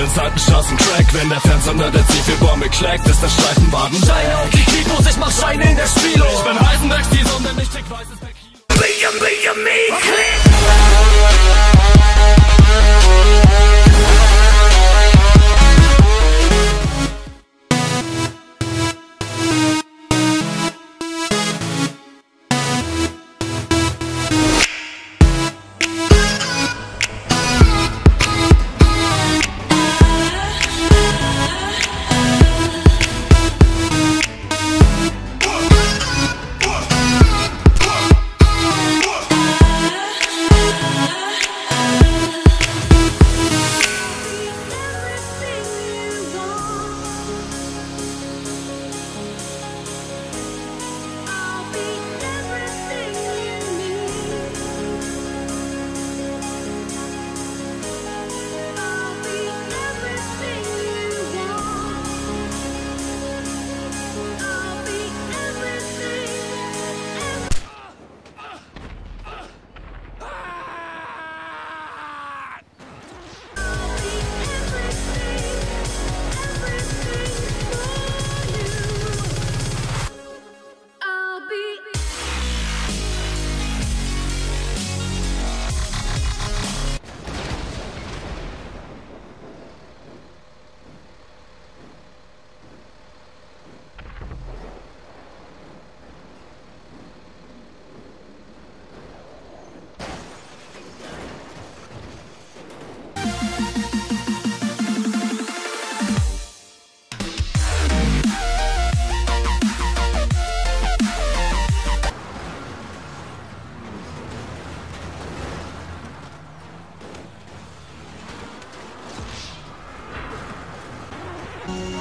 den Seitenstraßen Crack Wenn der Fernseher der Zielbäume kleckt, ist der Streifenwagen Scheine auf die Kipos, ich mach Scheine in der Spielo Ich bin Heisenbergs, die Sonne nicht dick weiß ist William, William, me, you